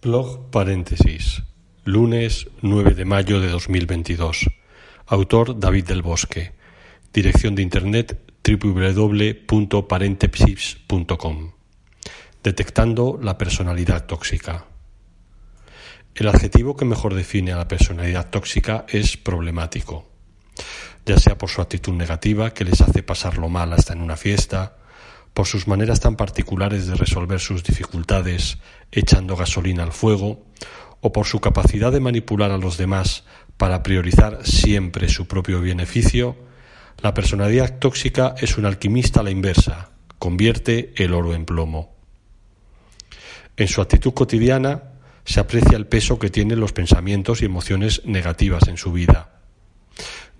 Blog paréntesis. Lunes 9 de mayo de 2022. Autor David del Bosque. Dirección de internet www.parentesis.com. Detectando la personalidad tóxica. El adjetivo que mejor define a la personalidad tóxica es problemático, ya sea por su actitud negativa que les hace pasarlo mal hasta en una fiesta, por sus maneras tan particulares de resolver sus dificultades echando gasolina al fuego, o por su capacidad de manipular a los demás para priorizar siempre su propio beneficio, la personalidad tóxica es un alquimista a la inversa, convierte el oro en plomo. En su actitud cotidiana se aprecia el peso que tienen los pensamientos y emociones negativas en su vida.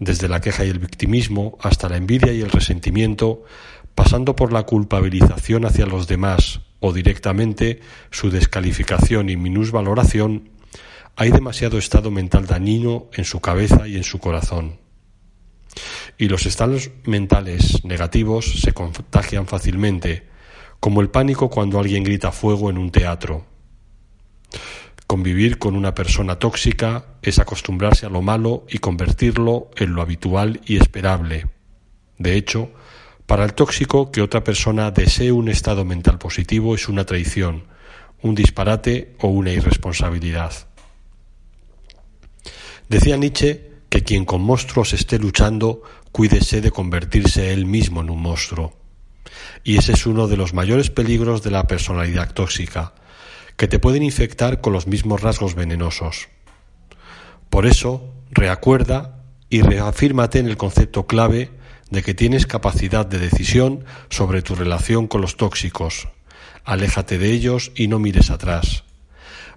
Desde la queja y el victimismo hasta la envidia y el resentimiento, pasando por la culpabilización hacia los demás o directamente su descalificación y minusvaloración, hay demasiado estado mental dañino en su cabeza y en su corazón. Y los estados mentales negativos se contagian fácilmente, como el pánico cuando alguien grita fuego en un teatro. Convivir con una persona tóxica es acostumbrarse a lo malo y convertirlo en lo habitual y esperable. De hecho, para el tóxico, que otra persona desee un estado mental positivo es una traición, un disparate o una irresponsabilidad. Decía Nietzsche que quien con monstruos esté luchando, cuídese de convertirse él mismo en un monstruo. Y ese es uno de los mayores peligros de la personalidad tóxica, que te pueden infectar con los mismos rasgos venenosos. Por eso, reacuerda y reafírmate en el concepto clave de que tienes capacidad de decisión sobre tu relación con los tóxicos. Aléjate de ellos y no mires atrás.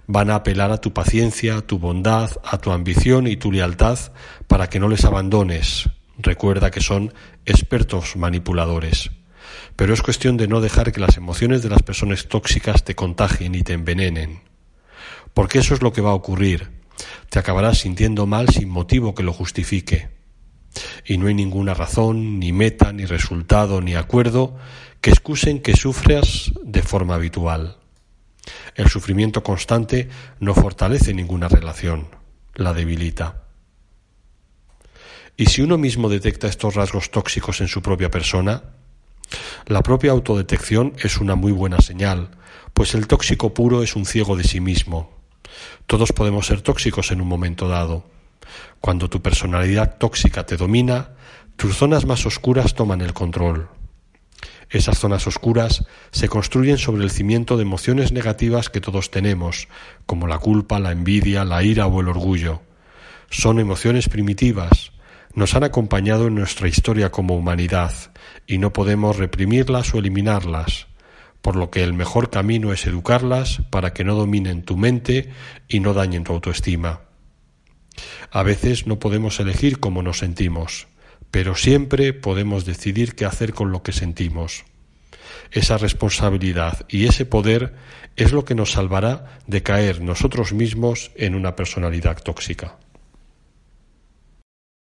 Van a apelar a tu paciencia, tu bondad, a tu ambición y tu lealtad para que no les abandones. Recuerda que son expertos manipuladores. Pero es cuestión de no dejar que las emociones de las personas tóxicas te contagien y te envenenen. Porque eso es lo que va a ocurrir. Te acabarás sintiendo mal sin motivo que lo justifique y no hay ninguna razón, ni meta, ni resultado, ni acuerdo que excusen que sufras de forma habitual. El sufrimiento constante no fortalece ninguna relación, la debilita. ¿Y si uno mismo detecta estos rasgos tóxicos en su propia persona? La propia autodetección es una muy buena señal, pues el tóxico puro es un ciego de sí mismo. Todos podemos ser tóxicos en un momento dado. Cuando tu personalidad tóxica te domina, tus zonas más oscuras toman el control. Esas zonas oscuras se construyen sobre el cimiento de emociones negativas que todos tenemos, como la culpa, la envidia, la ira o el orgullo. Son emociones primitivas, nos han acompañado en nuestra historia como humanidad, y no podemos reprimirlas o eliminarlas, por lo que el mejor camino es educarlas para que no dominen tu mente y no dañen tu autoestima. A veces no podemos elegir cómo nos sentimos, pero siempre podemos decidir qué hacer con lo que sentimos. Esa responsabilidad y ese poder es lo que nos salvará de caer nosotros mismos en una personalidad tóxica.